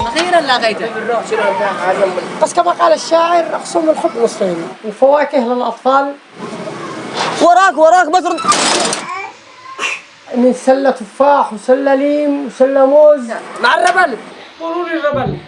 أخيرا لاقيته بس كما قال الشاعر أقسم الحب نصفين الفواكه للأطفال. وراك وراك بدر من سلة تفاح وسلة ليم وسلة موز. مع الربل. قولوا لي الربل.